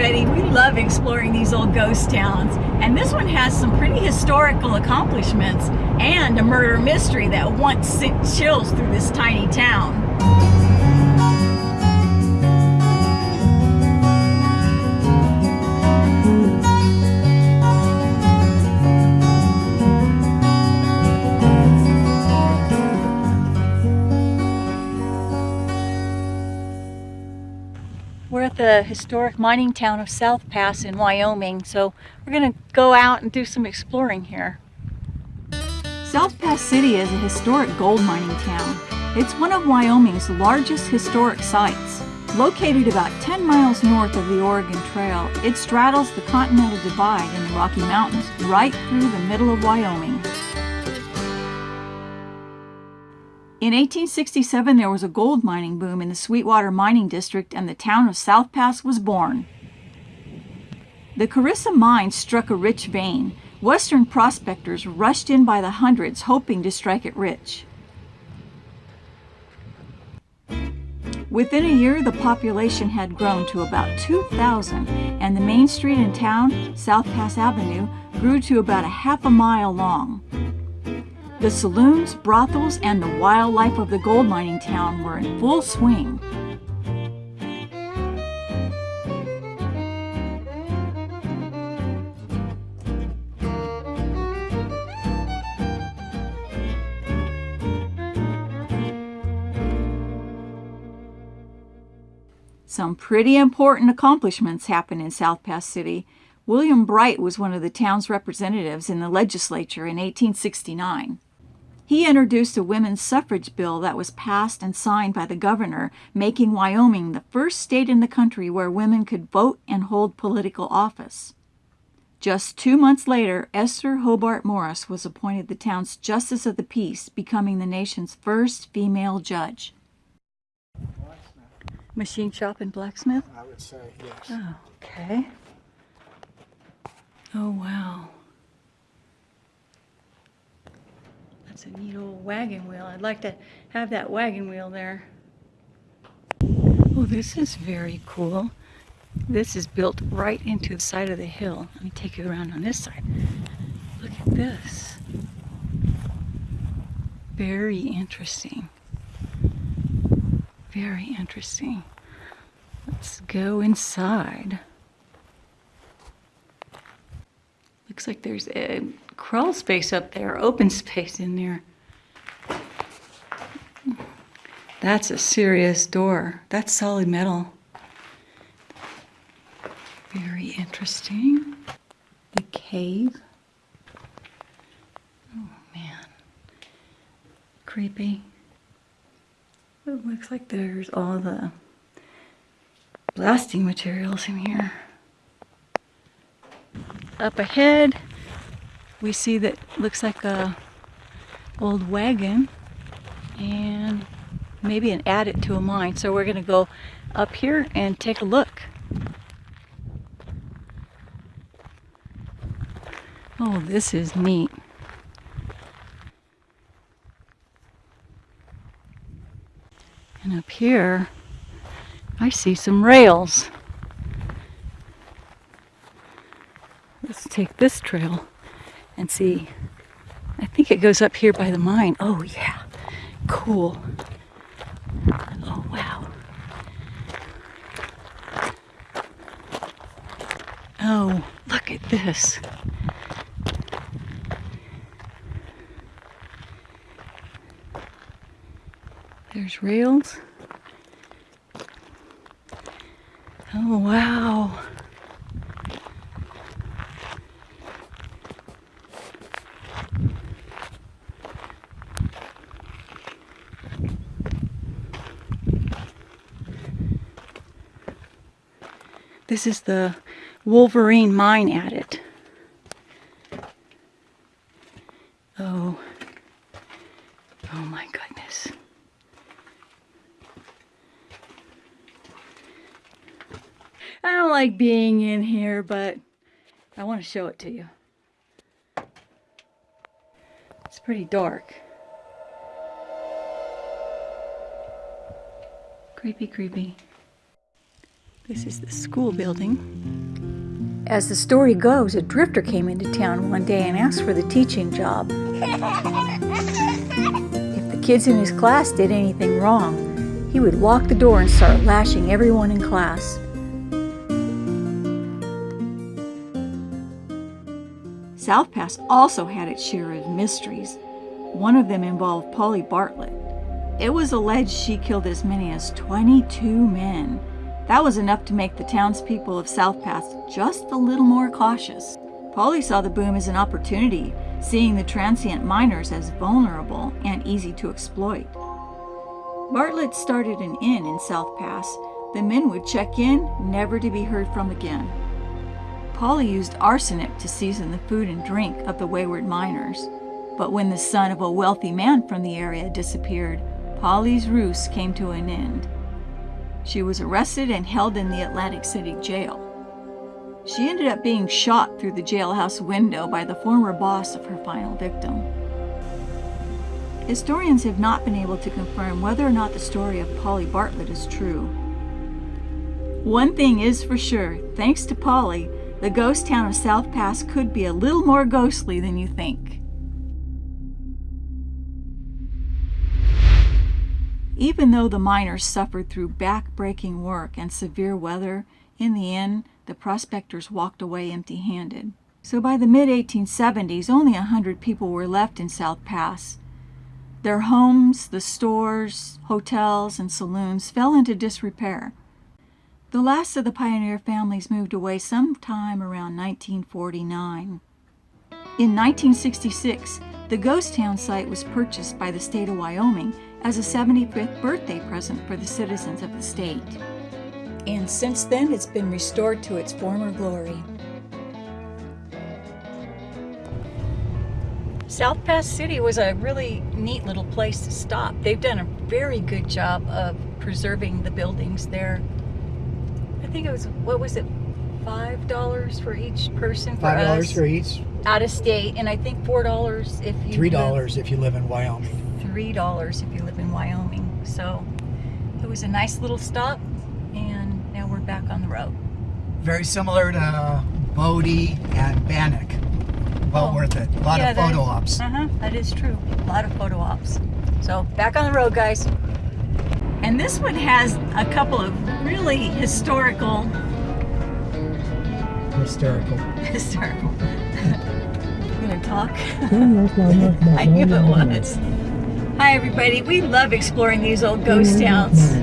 everybody. We love exploring these old ghost towns. And this one has some pretty historical accomplishments and a murder mystery that once sent chills through this tiny town. We're at the historic mining town of South Pass in Wyoming, so we're going to go out and do some exploring here. South Pass City is a historic gold mining town. It's one of Wyoming's largest historic sites. Located about 10 miles north of the Oregon Trail, it straddles the Continental Divide in the Rocky Mountains right through the middle of Wyoming. In 1867, there was a gold mining boom in the Sweetwater Mining District and the town of South Pass was born. The Carissa mine struck a rich vein. Western prospectors rushed in by the hundreds hoping to strike it rich. Within a year, the population had grown to about 2,000 and the main street in town, South Pass Avenue, grew to about a half a mile long. The saloons, brothels, and the wildlife of the gold mining town were in full swing. Some pretty important accomplishments happened in South Pass City. William Bright was one of the town's representatives in the legislature in 1869. He introduced a women's suffrage bill that was passed and signed by the governor, making Wyoming the first state in the country where women could vote and hold political office. Just two months later, Esther Hobart Morris was appointed the town's Justice of the Peace, becoming the nation's first female judge. Blacksmith, Machine shop and blacksmith? I would say, yes. Oh, okay. Oh, wow. That's a neat old wagon wheel. I'd like to have that wagon wheel there. Oh, this is very cool. This is built right into the side of the hill. Let me take you around on this side. Look at this. Very interesting. Very interesting. Let's go inside. Looks like there's a crawl space up there, open space in there. That's a serious door. That's solid metal. Very interesting. The cave. Oh man. Creepy. It looks like there's all the blasting materials in here. Up ahead, we see that looks like a old wagon and maybe an adit to a mine. So we're gonna go up here and take a look. Oh, this is neat. And up here, I see some rails. Let's take this trail and see. I think it goes up here by the mine. Oh, yeah. Cool. Oh, wow. Oh, look at this. There's rails. Oh, wow. This is the Wolverine mine adit. Oh. Oh my goodness. I don't like being in here, but I want to show it to you. It's pretty dark. Creepy, creepy. This is the school building. As the story goes, a drifter came into town one day and asked for the teaching job. if the kids in his class did anything wrong, he would lock the door and start lashing everyone in class. South Pass also had its share of mysteries. One of them involved Polly Bartlett. It was alleged she killed as many as 22 men. That was enough to make the townspeople of South Pass just a little more cautious. Polly saw the boom as an opportunity, seeing the transient miners as vulnerable and easy to exploit. Bartlett started an inn in South Pass. The men would check in, never to be heard from again. Polly used arsenic to season the food and drink of the wayward miners. But when the son of a wealthy man from the area disappeared, Polly's ruse came to an end. She was arrested and held in the Atlantic City jail. She ended up being shot through the jailhouse window by the former boss of her final victim. Historians have not been able to confirm whether or not the story of Polly Bartlett is true. One thing is for sure, thanks to Polly, the ghost town of South Pass could be a little more ghostly than you think. Even though the miners suffered through back-breaking work and severe weather, in the end, the prospectors walked away empty-handed. So by the mid-1870s, only a hundred people were left in South Pass. Their homes, the stores, hotels, and saloons fell into disrepair. The last of the pioneer families moved away sometime around 1949. In 1966, the ghost town site was purchased by the state of Wyoming as a 75th birthday present for the citizens of the state. And since then, it's been restored to its former glory. South Pass City was a really neat little place to stop. They've done a very good job of preserving the buildings there. I think it was, what was it, $5 for each person for Five us? dollars for each, Out of state, and I think $4 if you three live- dollars if you live in Wyoming. Three dollars if you live in Wyoming. So it was a nice little stop, and now we're back on the road. Very similar to Bodie and Bannack. Well Oh, worth it. A lot yeah, of that- photo ops. Uh huh. That is true. A lot of photo ops. So back on the road, guys. And this one has a couple of really historical, Hysterical. historical. you gonna talk? I knew it was. Hi, everybody. We love exploring these old ghost towns.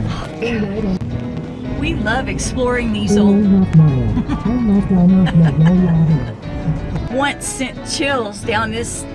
We love exploring these old once sent chills down this